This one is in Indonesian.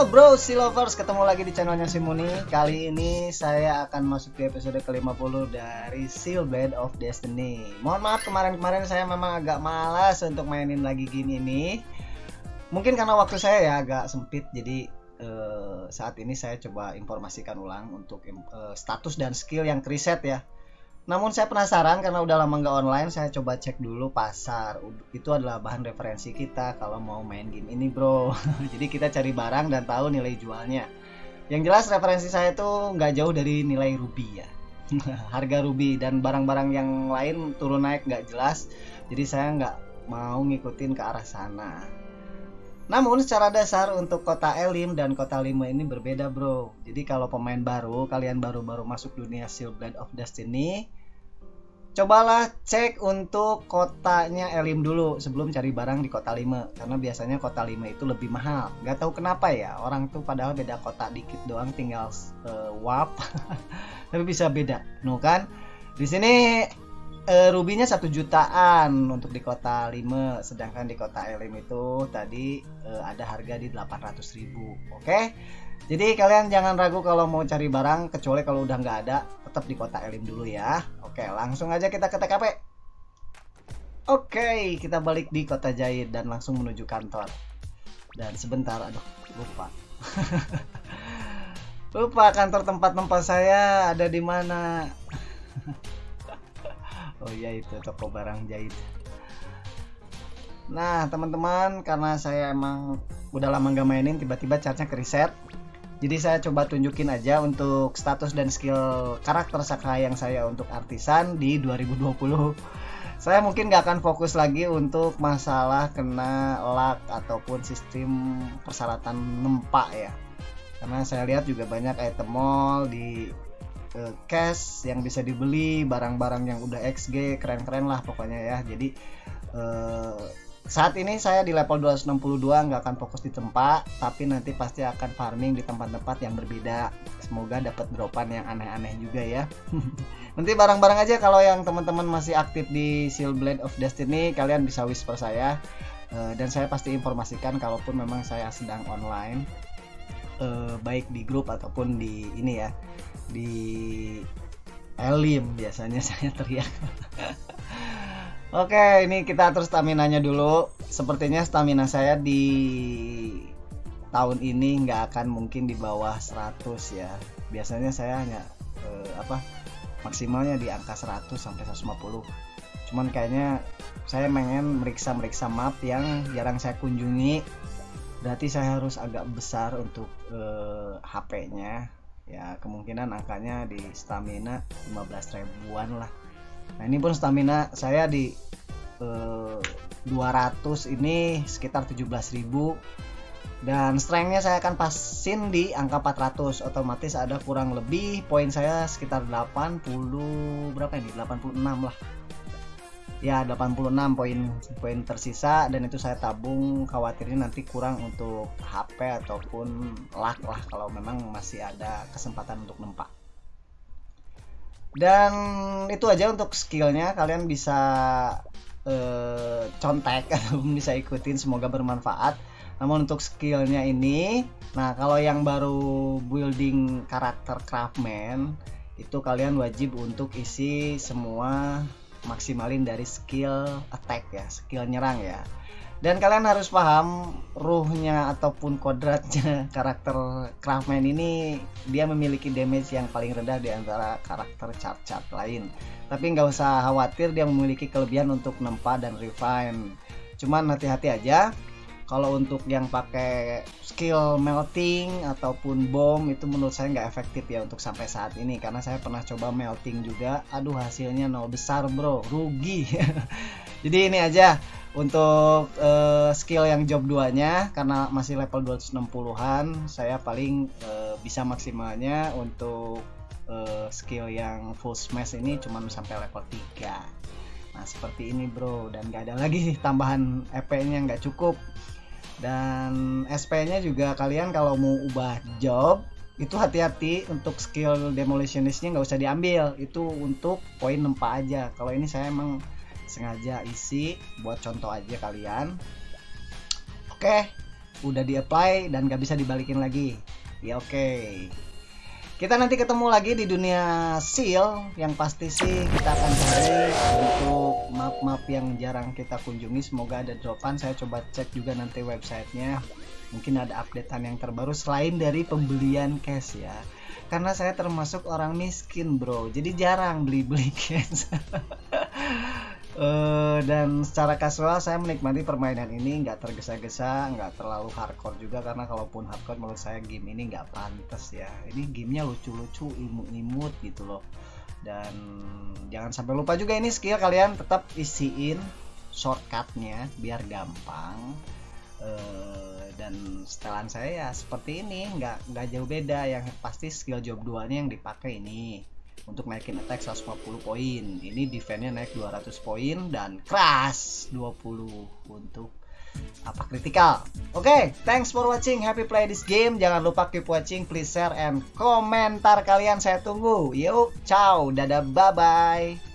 Bro, si lovers, ketemu lagi di channelnya si Muni. Kali ini saya akan masuk di episode ke-50 dari Seal Blade of Destiny. Mohon maaf kemarin-kemarin saya memang agak malas untuk mainin lagi gini nih. Mungkin karena waktu saya ya agak sempit, jadi eh, saat ini saya coba informasikan ulang untuk eh, status dan skill yang preset ya. Namun saya penasaran karena udah lama nggak online, saya coba cek dulu pasar. Itu adalah bahan referensi kita kalau mau main game ini, bro. Jadi kita cari barang dan tahu nilai jualnya. Yang jelas referensi saya itu nggak jauh dari nilai ruby ya. Harga ruby dan barang-barang yang lain turun naik nggak jelas. Jadi saya nggak mau ngikutin ke arah sana. Namun secara dasar untuk kota Elim dan kota Lima ini berbeda bro. Jadi kalau pemain baru, kalian baru-baru masuk dunia Seal Blade of Destiny, cobalah cek untuk kotanya Elim dulu sebelum cari barang di kota Lima. Karena biasanya kota Lima itu lebih mahal. Gak tahu kenapa ya, orang tuh padahal beda kota dikit doang tinggal uh, wap. Tapi bisa beda. Nuh kan? Di sini uh, rubinya satu jutaan untuk di kota 5 sedangkan di kota Elim itu tadi uh, ada harga di 800 ribu oke? Okay? jadi kalian jangan ragu kalau mau cari barang kecuali kalau udah nggak ada tetap di kota Elim dulu ya. Oke okay, langsung aja kita ke TKP oke okay, kita balik di kota Jahit dan langsung menuju kantor. Dan sebentar aduh lupa. Lupa kantor tempat-tempat saya ada di mana oh iya itu toko barang jahit. Nah teman-teman karena saya emang udah lama gak mainin tiba-tiba chartnya ke reset jadi saya coba tunjukin aja untuk status dan skill karakter sakra yang saya untuk artisan di 2020 saya mungkin gak akan fokus lagi untuk masalah kena luck ataupun sistem persyaratan nempak ya. Karena saya lihat juga banyak item mall di uh, cash yang bisa dibeli barang-barang yang udah XG keren-keren lah pokoknya ya. Jadi uh, saat ini saya di level 262 nggak akan fokus di tempat tapi nanti pasti akan farming di tempat-tempat yang berbeda. Semoga dapat dropan yang aneh-aneh juga ya. Nanti barang-barang aja kalau yang teman-teman masih aktif di Seal Blade of Destiny kalian bisa whisper saya. Uh, dan saya pasti informasikan kalaupun memang saya sedang online uh, baik di grup ataupun di ini ya di Elim biasanya saya teriak. Oke ini kita atur stamina nya dulu. Sepertinya stamina saya di tahun ini nggak akan mungkin di bawah 100 ya. Biasanya saya hanya eh, apa maksimalnya di angka 100 sampai 150 Cuman kayaknya saya pengen meriksa-meriksa map yang jarang saya kunjungi Berarti saya harus agak besar untuk eh, HP-nya ya kemungkinan angkanya di stamina 15 ribuan lah. Nah ini pun stamina saya di eh, 200 ini sekitar 17.000 dan strengthnya saya akan pasin di angka 400 otomatis ada kurang lebih poin saya sekitar 80 berapa ini? 86 lah ya 86 poin poin tersisa dan itu saya tabung khawatirnya nanti kurang untuk HP ataupun luck lah kalau memang masih ada kesempatan untuk nempak. Dan itu aja untuk skillnya. Kalian bisa eh, contek atau bisa ikutin semoga bermanfaat. Namun untuk skillnya ini nah kalau yang baru building karakter craftman itu kalian wajib untuk isi semua maksimalin dari skill attack ya skill nyerang ya. Dan kalian harus paham ruhnya ataupun kodratnya karakter craftman ini dia memiliki damage yang paling rendah di antara karakter chart-chart lain. Tapi nggak usah khawatir dia memiliki kelebihan untuk nempa dan refine. Cuman hati-hati aja kalau untuk yang pakai skill melting ataupun bom itu menurut saya nggak efektif ya untuk sampai saat ini. Karena saya pernah coba melting juga. Aduh hasilnya nol besar bro. Rugi. Jadi ini aja untuk uh, skill yang job 2 nya karena masih level 260-an saya paling uh, bisa maksimalnya untuk uh, skill yang full smash ini cuma sampai level 3 nah seperti ini bro. Dan gak ada lagi tambahan EP nya nggak cukup dan SP-nya juga kalian kalau mau ubah job itu hati-hati untuk skill demolitionistnya nggak usah diambil. Itu untuk poin nempa aja. Kalau ini saya emang sengaja isi buat contoh aja kalian. Oke udah di apply dan gak bisa dibalikin lagi. Ya oke. okay. Kita nanti ketemu lagi di dunia seal. Yang pasti sih kita akan cari untuk map-map yang jarang kita kunjungi. Semoga ada dropan. Saya coba cek juga nanti websitenya. Mungkin ada updatean yang terbaru selain dari pembelian cash ya. Karena saya termasuk orang miskin bro. Jadi jarang beli-beli cash uh, dan secara kasual saya menikmati permainan ini nggak tergesa-gesa nggak terlalu hardcore juga karena kalaupun hardcore menurut saya game ini nggak pantas ya. Ini gamenya lucu-lucu imut-imut gitu loh. Dan jangan sampai lupa juga ini skill kalian tetap isiin shortcutnya biar gampang. Uh, dan setelan saya ya seperti ini nggak nggak jauh beda. Yang pasti skill job 2 nya yang dipakai ini untuk naikin attack 150 poin. Ini defense-nya naik 200 poin dan crash 20 untuk apa kritikal oke okay, thanks for watching. Happy play this game. Jangan lupa keep watching. Please share and komentar kalian. Saya tunggu. Yuk ciao. Dadah. Bye bye